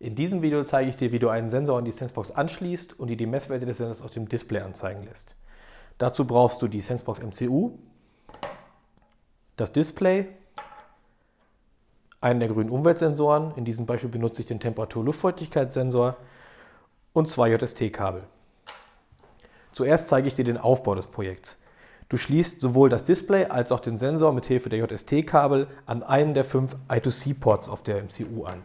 diesem Video zeige ich dir, wie du einen Sensor an die Sensebox anschließt und dir die Messwerte des Sensors auf dem Display anzeigen lässt. Dazu brauchst du die Sensebox MCU, das Display, einen der grünen Umweltsensoren, in diesem Beispiel benutze ich den Temperatur-Luftfeuchtigkeitssensor und zwei JST-Kabel. Zuerst zeige ich dir den Aufbau des Projekts. Du schließt sowohl das Display als auch den Sensor mit Hilfe der JST-Kabel an einen der fünf I2C-Ports auf der MCU an.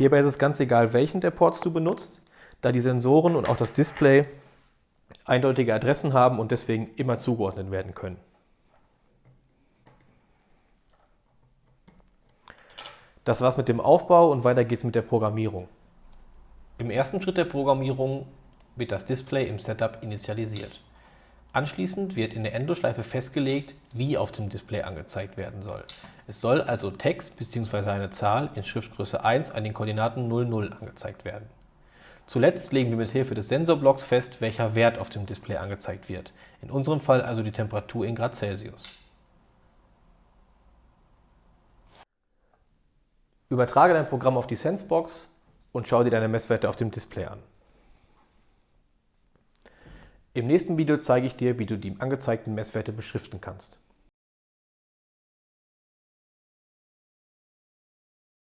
Hierbei ist es ganz egal, welchen der Ports du benutzt, da die Sensoren und auch das Display eindeutige Adressen haben und deswegen immer zugeordnet werden können. Das war's mit dem Aufbau und weiter geht's mit der Programmierung. Im ersten Schritt der Programmierung wird das Display im Setup initialisiert. Anschließend wird in der Endoschleife festgelegt, wie auf dem Display angezeigt werden soll. Es soll also Text bzw. eine Zahl in Schriftgröße 1 an den Koordinaten 00 angezeigt werden. Zuletzt legen wir mit Hilfe des Sensorblocks fest, welcher Wert auf dem Display angezeigt wird, in unserem Fall also die Temperatur in Grad Celsius. Übertrage dein Programm auf die Sensebox und schau dir deine Messwerte auf dem Display an. Im nächsten Video zeige ich dir, wie du die angezeigten Messwerte beschriften kannst.